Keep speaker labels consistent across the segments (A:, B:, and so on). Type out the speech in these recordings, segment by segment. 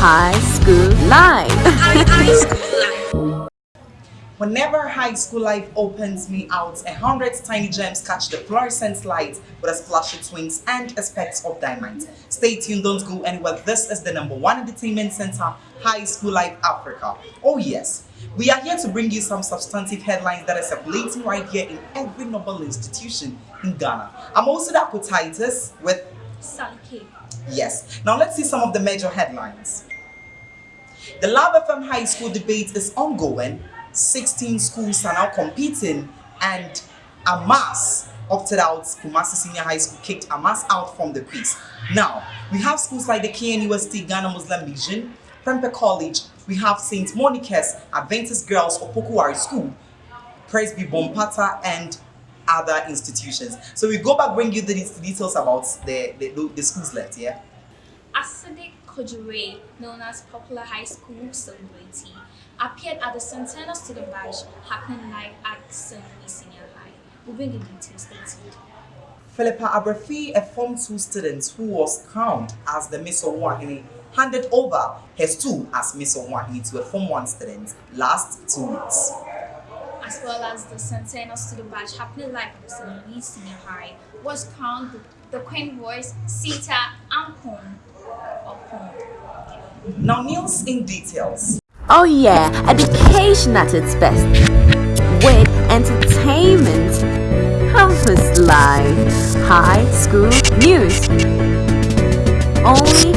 A: High School
B: Life. Whenever high school life opens me out, a hundred tiny gems catch the fluorescent light with a splash of twins and a specks of diamonds. Stay tuned, don't go anywhere. This is the number one entertainment center, High School Life Africa. Oh yes, we are here to bring you some substantive headlines that are circulating right here in every noble institution in Ghana. I'm also Dapo Titus with
C: Sally K.
B: Yes. Now let's see some of the major headlines. The Love FM High School debate is ongoing. 16 schools are now competing and Amas opted out. Kumasi Senior High School kicked Amas out from the quiz. Now, we have schools like the KNUST Ghana Muslim Mission, Prempeh College, we have St. Monica's Adventist Girls Opoku Ware School, Presby Bompata, and other institutions. So we go back, bring you the details about the, the, the schools left, yeah?
C: Asade Kojure, known as Popular High School Celebrity, appeared at the Centennial Student Bash happening live at St. Louis Senior High. We'll bring you details later.
B: Philippa Abrafi, a Form 2 student who was crowned as the Miss Owahini, handed over her stool as Miss Owahini to a Form 1 student last two weeks
C: as well as the Centennial Student Badge happening live at the St. Louis Senior High, was crowned the, the Queen Voice Sita Ampon.
B: Now news in details.
A: Oh yeah, education at its best. With entertainment, campus life, high school news. Only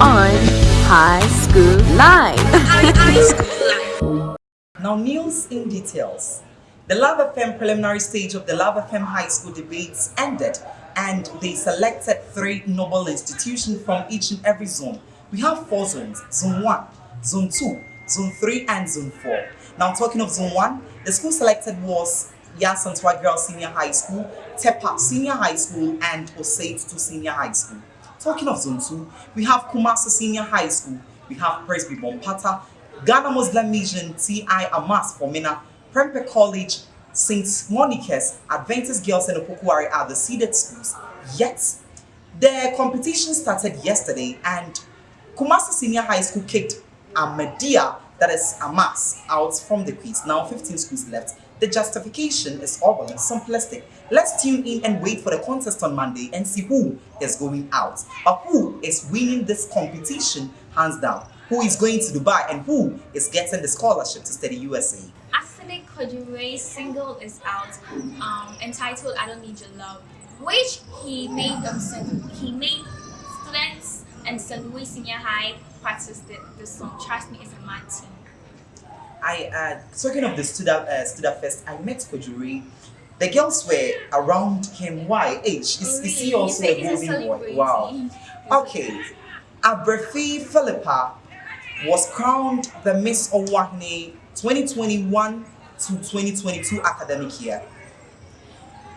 A: on High School Live.
B: high school life. Now news in details. The Love FM preliminary stage of the Love FM High School debates ended and they selected three noble institutions from each and every zone. We have four zones, Zone 1, Zone 2, Zone 3 and Zone 4. Now talking of Zone 1, the school selected was Yaa Asantewaa Girls Senior High School, Tepa Senior High School and Osei Tutu Senior High School. Talking of Zone 2, we have Kumasi Senior High School, we have Presby Bompata, Ghana Muslim Mission TI Amas for Mina, Prempeh College, St. Monica's, Adventist Girls and Opoku Ware are the seeded schools. Yet, the competition started yesterday and Kumasi Senior High School kicked Ahmadiyya, that is Amas, out from the quiz. Now 15 schools left. The justification is all simplistic. Let's tune in and wait for the contest on Monday and see who is going out. But who is winning this competition hands down who is going to Dubai and who is getting the scholarship to study USA.
C: Asile Kojure's single is out, um, entitled "I Don't Need Your Love," which he made um, he made students and St. Louis Senior High practice the, the song. Trust me, it's a mad team.
B: I uh, talking of the student uh, student fest, I met Kojure. The girls were around him. Why age? Is,
C: really?
B: is he also a moving boy? Wow. Okay. Abrafi Philippa was crowned the Miss Owahine 2021 to 2022 academic year.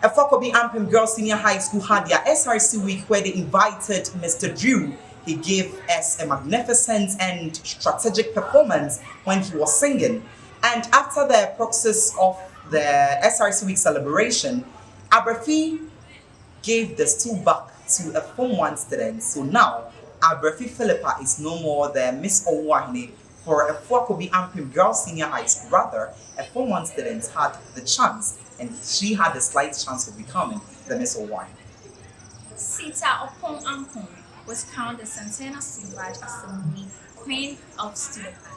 B: Afia Kobi Ampem Girls Senior High School had their SRC week where they invited Mr. Drew. He gave us a magnificent and strategic performance when he was singing. And after the process of the SRC week celebration, Abrafi gave the stool back to a Form 1 student. So now Abrafi Philippa is no more the Miss Owahine for a Fuakobi Ampim Girls Senior High School. Rather, a Form 1 student had the chance and she had a slight chance of becoming the Miss Owahine.
C: Sita Opon Ampon was crowned the Santana Student Badge Assembly Queen of Student Badge.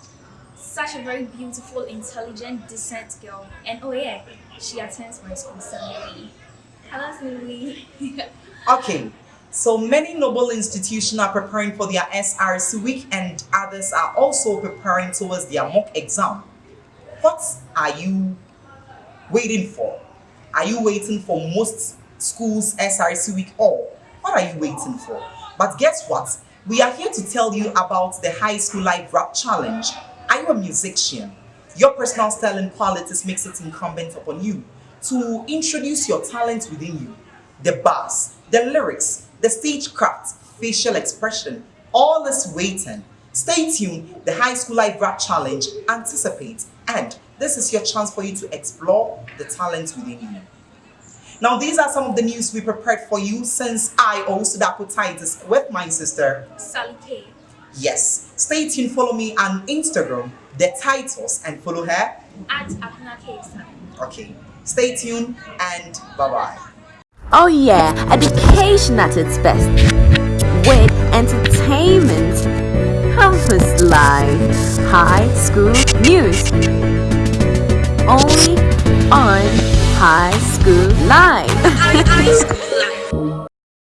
C: Such a very beautiful, intelligent, decent girl. And oh yeah, she attends my school assembly. Hello, Lily.
B: okay, so many noble institutions are preparing for their SRC week and others are also preparing towards their mock exam. What are you waiting for? Are you waiting for most schools SRC week or what are you waiting for? But guess what? We are here to tell you about the High School Live Rap Challenge. Are you a musician? Your personal style and qualities makes it incumbent upon you to introduce your talent within you. The bars, the lyrics, the stagecraft, facial expression, all is waiting. Stay tuned, the High School Live Rap Challenge anticipates and this is your chance for you to explore the talent within you. Now these are some of the news we prepared for you since I also Dapo Titus with my sister
C: Sally K.
B: Yes. Stay tuned. Follow me on Instagram, the titles, and follow her.
C: At Apna Kesa.
B: Okay. Stay tuned and bye bye.
A: Oh yeah, education at its best. With entertainment, campus life, high school news. Only on High School.
C: High School Life.